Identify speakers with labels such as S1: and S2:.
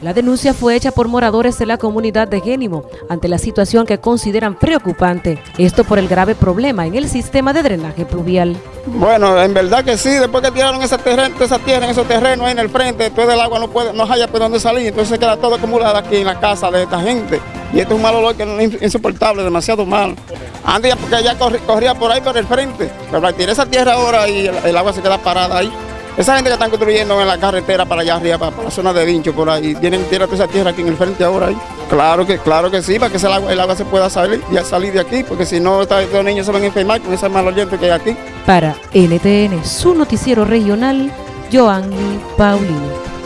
S1: La denuncia fue hecha por moradores de la comunidad de Génimo ante la situación que consideran preocupante, esto por el grave problema en el sistema de drenaje pluvial.
S2: Bueno, en verdad que sí, después que tiraron esa, esa tierra esos terrenos ahí en el frente, todo el agua no puede, no haya por dónde salir, entonces queda todo acumulado aquí en la casa de esta gente. Y esto es un mal olor que es insoportable, demasiado mal. Antes porque ya corría, por ahí por el frente, pero tirar esa tierra ahora y el agua se queda parada ahí. Esa gente que están construyendo en la carretera para allá arriba, para, la zona de Vincho, por ahí, tienen tierra toda esa tierra aquí en el frente ahora ahí. Claro que, claro que sí, para que el agua, el agua se pueda salir, ya salir de aquí, porque si no, los niños se van a enfermar con ese mal oyente que hay aquí.
S1: Para NTN, su noticiero regional, Joanny Paulino.